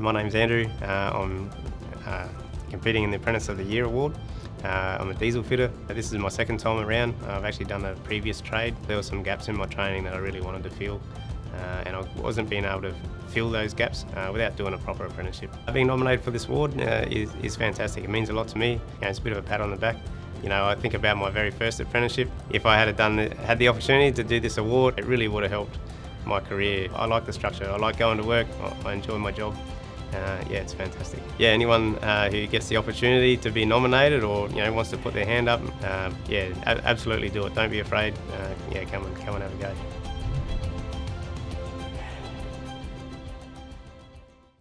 My name's Andrew. Uh, I'm uh, competing in the Apprentice of the Year award. Uh, I'm a diesel fitter. This is my second time around. I've actually done a previous trade. There were some gaps in my training that I really wanted to fill. Uh, and I wasn't being able to fill those gaps uh, without doing a proper apprenticeship. Being nominated for this award uh, is, is fantastic. It means a lot to me. You know, it's a bit of a pat on the back. You know, I think about my very first apprenticeship. If I had done the, had the opportunity to do this award, it really would have helped my career. I like the structure. I like going to work. I enjoy my job. Uh, yeah, it's fantastic. Yeah, anyone uh, who gets the opportunity to be nominated or you know wants to put their hand up, uh, yeah, absolutely do it. Don't be afraid. Uh, yeah, come and come and have a go.